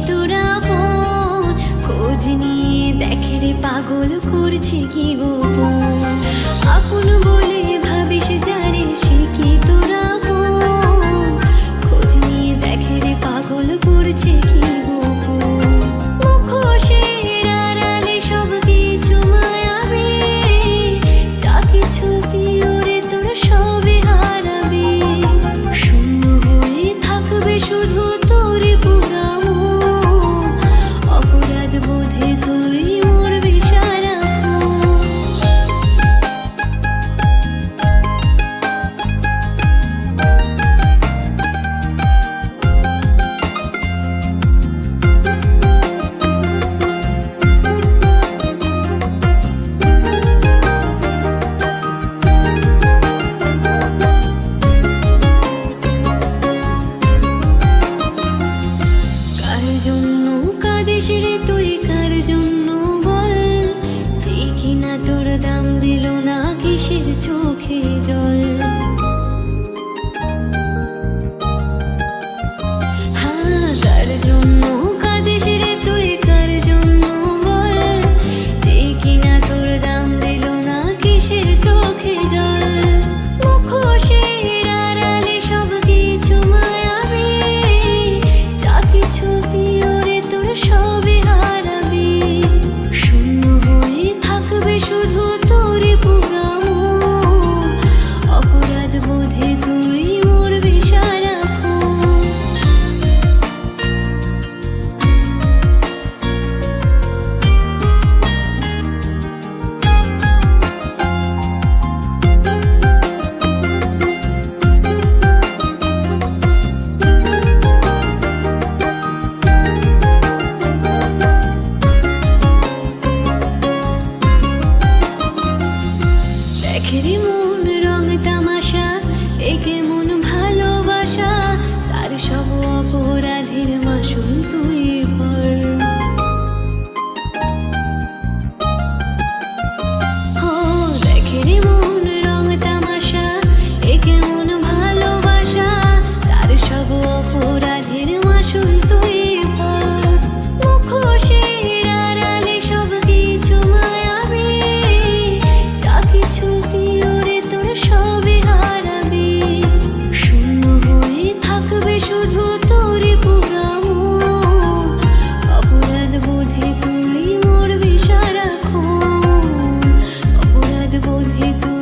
তোরা খোঁজ নিয়ে দেখে রে পাগল করছে কি গো? দাম দিল না কিসের চোখে জল? thôi thì tôi